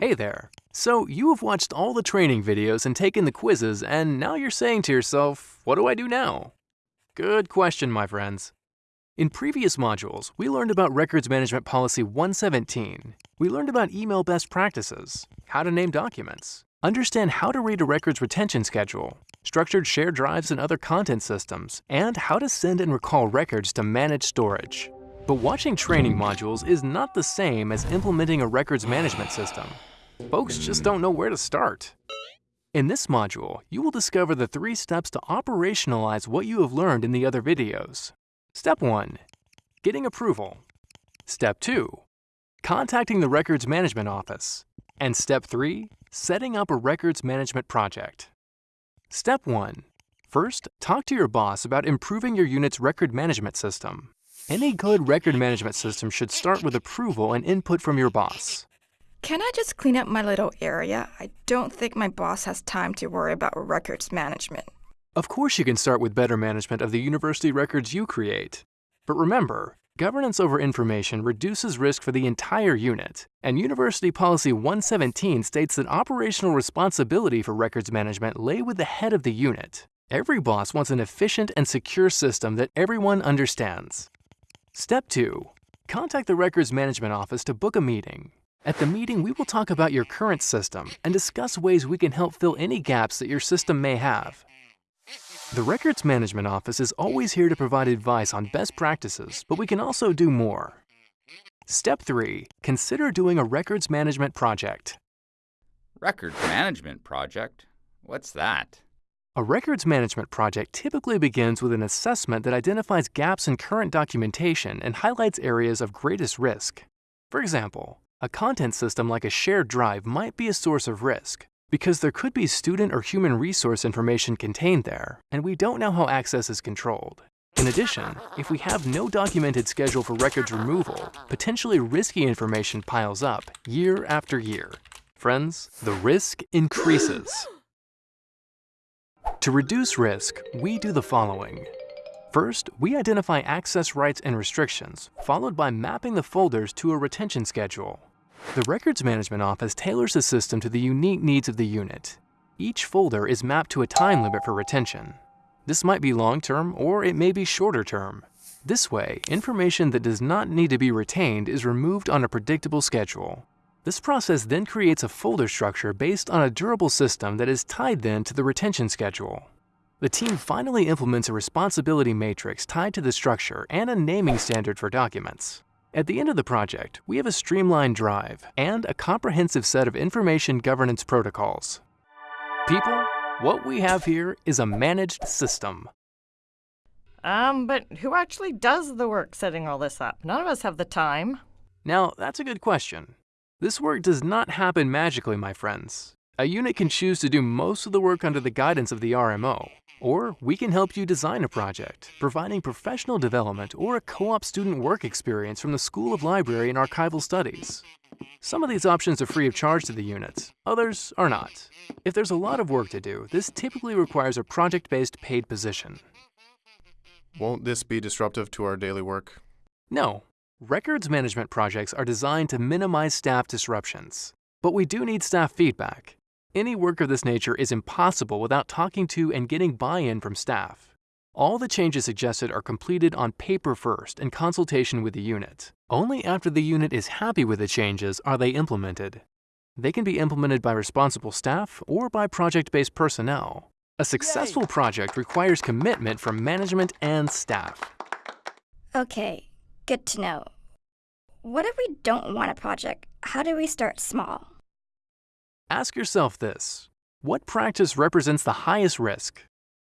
Hey there! So, you have watched all the training videos and taken the quizzes, and now you're saying to yourself, what do I do now? Good question, my friends. In previous modules, we learned about Records Management Policy 117. We learned about email best practices, how to name documents, understand how to read a records retention schedule, structured shared drives and other content systems, and how to send and recall records to manage storage. But watching training modules is not the same as implementing a records management system. Folks just don't know where to start. In this module, you will discover the three steps to operationalize what you have learned in the other videos. Step 1. Getting approval. Step 2. Contacting the Records Management Office. And Step 3. Setting up a records management project. Step 1. First, talk to your boss about improving your unit's record management system. Any good record management system should start with approval and input from your boss. Can I just clean up my little area? I don't think my boss has time to worry about records management. Of course you can start with better management of the university records you create. But remember, governance over information reduces risk for the entire unit, and University Policy 117 states that operational responsibility for records management lay with the head of the unit. Every boss wants an efficient and secure system that everyone understands. Step 2. Contact the Records Management Office to book a meeting. At the meeting, we will talk about your current system and discuss ways we can help fill any gaps that your system may have. The Records Management Office is always here to provide advice on best practices, but we can also do more. Step 3. Consider doing a records management project. Records management project? What's that? A records management project typically begins with an assessment that identifies gaps in current documentation and highlights areas of greatest risk. For example, a content system like a shared drive might be a source of risk because there could be student or human resource information contained there, and we don't know how access is controlled. In addition, if we have no documented schedule for records removal, potentially risky information piles up year after year. Friends, the risk increases. To reduce risk, we do the following. First, we identify access rights and restrictions, followed by mapping the folders to a retention schedule. The Records Management Office tailors the system to the unique needs of the unit. Each folder is mapped to a time limit for retention. This might be long-term or it may be shorter-term. This way, information that does not need to be retained is removed on a predictable schedule. This process then creates a folder structure based on a durable system that is tied then to the retention schedule. The team finally implements a responsibility matrix tied to the structure and a naming standard for documents. At the end of the project, we have a streamlined drive and a comprehensive set of information governance protocols. People, what we have here is a managed system. Um, but who actually does the work setting all this up? None of us have the time. Now, that's a good question. This work does not happen magically, my friends. A unit can choose to do most of the work under the guidance of the RMO, or we can help you design a project, providing professional development or a co-op student work experience from the School of Library and Archival Studies. Some of these options are free of charge to the unit, others are not. If there's a lot of work to do, this typically requires a project-based paid position. Won't this be disruptive to our daily work? No, Records management projects are designed to minimize staff disruptions. But we do need staff feedback. Any work of this nature is impossible without talking to and getting buy-in from staff. All the changes suggested are completed on paper first in consultation with the unit. Only after the unit is happy with the changes are they implemented. They can be implemented by responsible staff or by project-based personnel. A successful Yay. project requires commitment from management and staff. Okay, Good to know. What if we don't want a project? How do we start small? Ask yourself this. What practice represents the highest risk?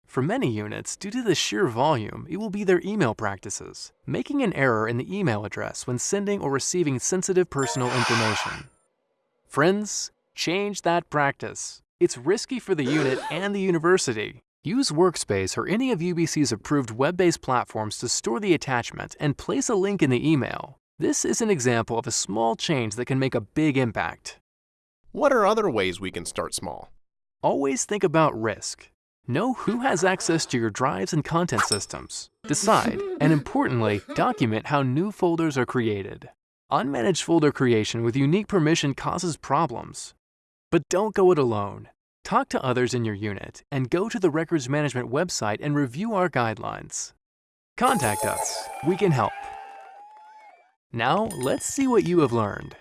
For many units, due to the sheer volume, it will be their email practices, making an error in the email address when sending or receiving sensitive personal information. Friends, change that practice. It's risky for the unit and the university. Use Workspace or any of UBC's approved web-based platforms to store the attachment and place a link in the email. This is an example of a small change that can make a big impact. What are other ways we can start small? Always think about risk. Know who has access to your drives and content systems. Decide, and importantly, document how new folders are created. Unmanaged folder creation with unique permission causes problems. But don't go it alone. Talk to others in your unit and go to the records management website and review our guidelines. Contact us. We can help. Now, let's see what you have learned.